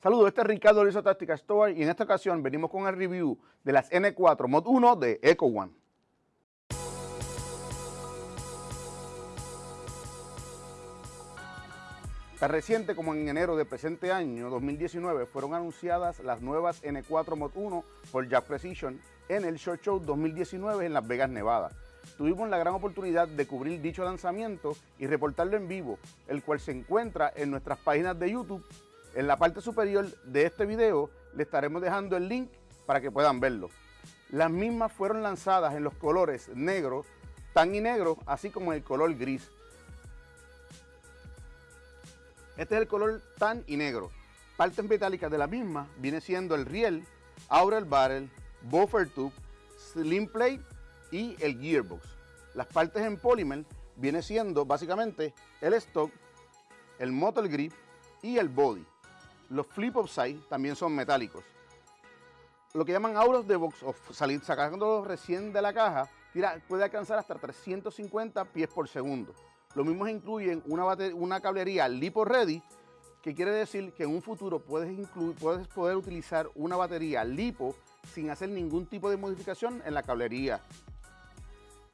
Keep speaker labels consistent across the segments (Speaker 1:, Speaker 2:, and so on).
Speaker 1: Saludos, este es Ricardo Lizo Táctica Store y en esta ocasión venimos con el review de las N4 Mod 1 de Eco One. Tan reciente como en enero del presente año 2019 fueron anunciadas las nuevas N4 Mod 1 por Jack Precision en el Short Show 2019 en Las Vegas, Nevada. Tuvimos la gran oportunidad de cubrir dicho lanzamiento y reportarlo en vivo, el cual se encuentra en nuestras páginas de YouTube en la parte superior de este video le estaremos dejando el link para que puedan verlo. Las mismas fueron lanzadas en los colores negro, tan y negro, así como en el color gris. Este es el color tan y negro. Partes metálicas de la misma viene siendo el riel, Aurel Barrel, Buffer Tube, Slim Plate y el Gearbox. Las partes en polymer viene siendo básicamente el stock, el motor grip y el body. Los flip of side también son metálicos. Lo que llaman of the box o salir, sacándolos recién de la caja, puede alcanzar hasta 350 pies por segundo. Lo mismo incluyen una, una cablería LiPo Ready, que quiere decir que en un futuro puedes, puedes poder utilizar una batería LiPo sin hacer ningún tipo de modificación en la cablería.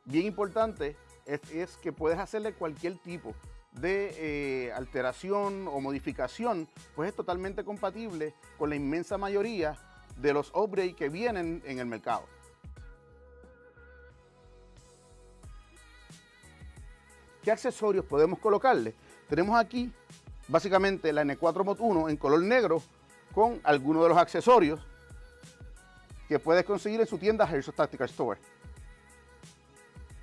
Speaker 1: Bien importante es, es que puedes hacerle cualquier tipo de eh, alteración o modificación, pues es totalmente compatible con la inmensa mayoría de los upgrades que vienen en el mercado. ¿Qué accesorios podemos colocarle? Tenemos aquí básicamente la N4 Mod 1 en color negro con algunos de los accesorios que puedes conseguir en su tienda Herzog Tactical Store.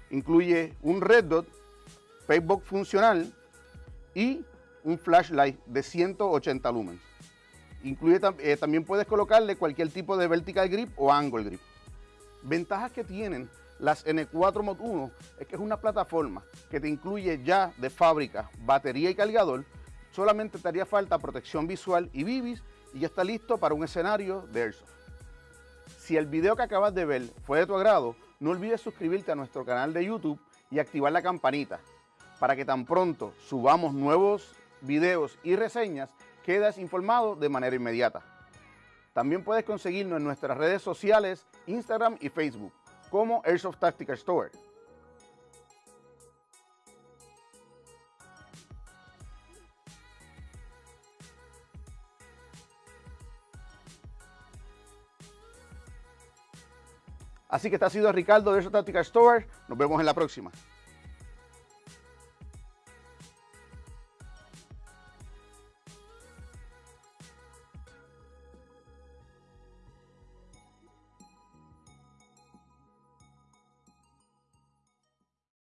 Speaker 1: Incluye un Red Dot, Facebook funcional, y un flashlight de 180 lumens. Incluye, eh, también puedes colocarle cualquier tipo de vertical grip o angle grip. Ventajas que tienen las N4 Mod 1 es que es una plataforma que te incluye ya de fábrica batería y cargador, solamente te haría falta protección visual y bibis y ya está listo para un escenario de Airsoft. Si el video que acabas de ver fue de tu agrado, no olvides suscribirte a nuestro canal de YouTube y activar la campanita para que tan pronto subamos nuevos videos y reseñas, quedas informado de manera inmediata. También puedes conseguirnos en nuestras redes sociales, Instagram y Facebook, como Airsoft Tactical Store. Así que este ha sido Ricardo de Airsoft Tactical Store. Nos vemos en la próxima.